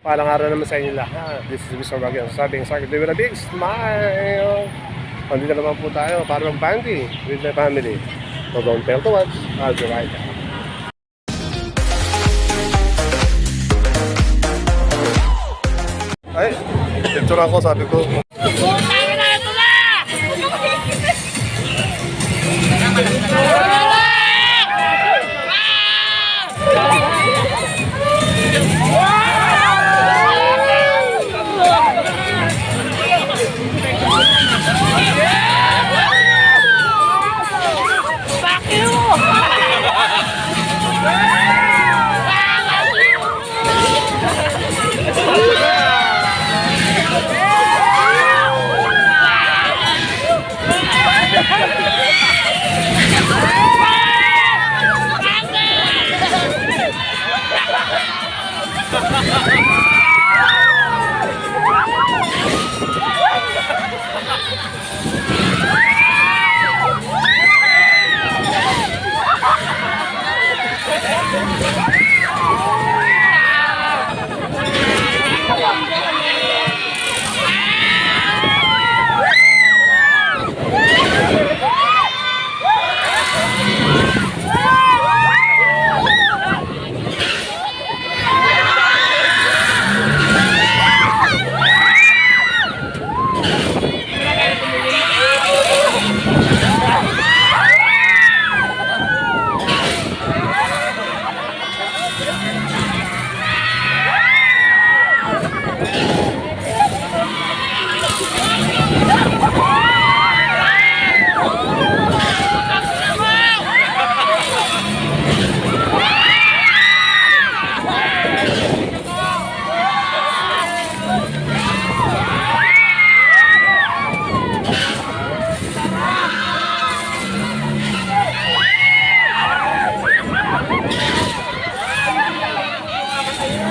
Palang araw naman sa inyo lahat. This is Mr. Bagay. Sabing sa akin, with a big smile. Nandito naman po tayo para mag-bandy with my family. So don't fail to watch. I'll be right back. Ay, dito na ako, sabi ko.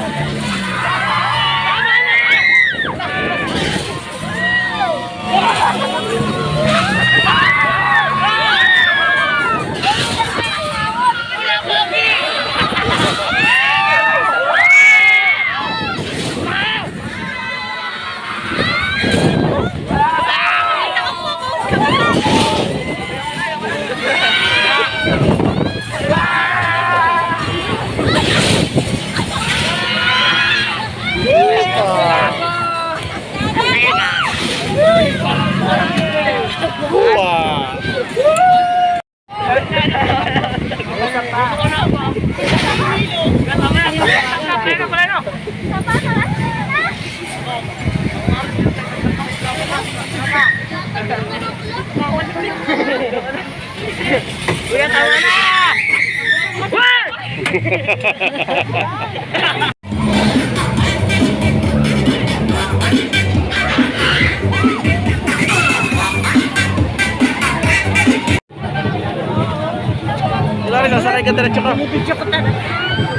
Yeah. Uya kawana. Wah. Larga, ke ka kita ka. Video.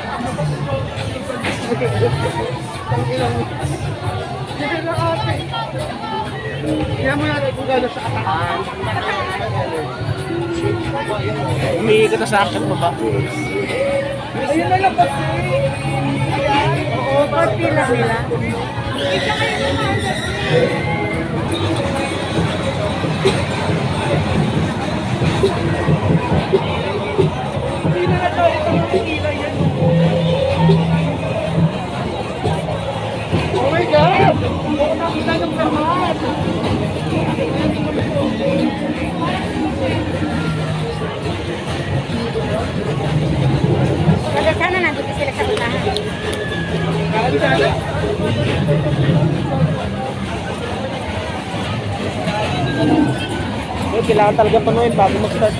Sige na ate. Kaya. Umiikot na sa akin mo ba? Ayun na lang kasi. Oo, party lang nila. Hindi kailangan talaga panuhin bago mag-start.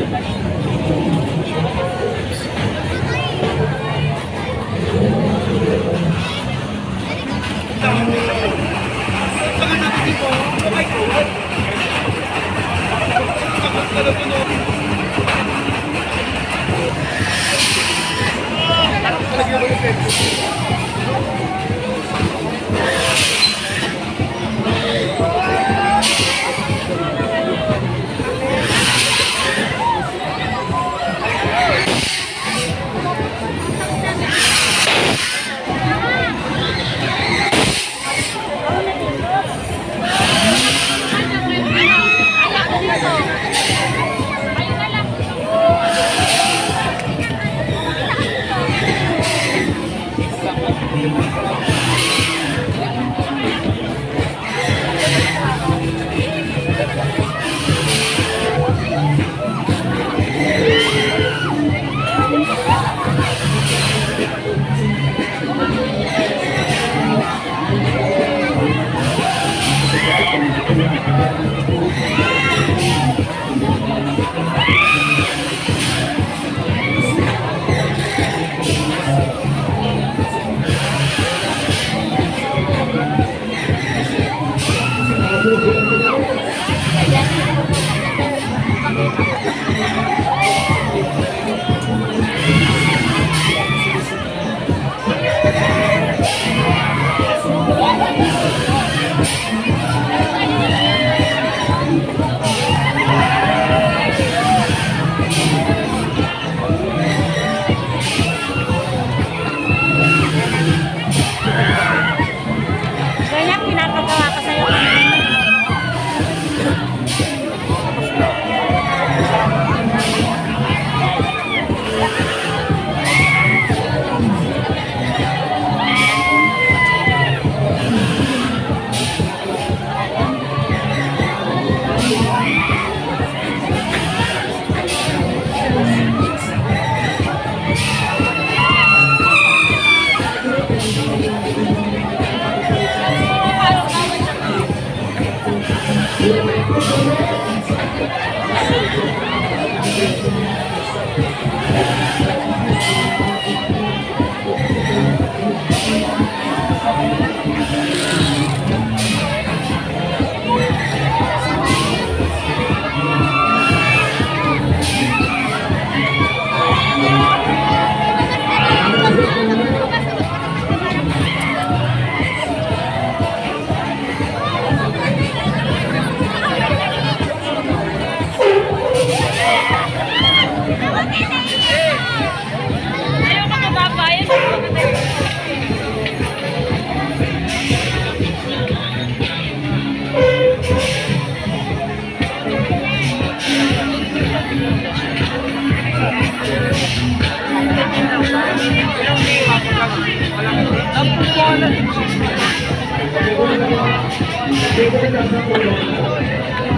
যে কোনো চাষ করব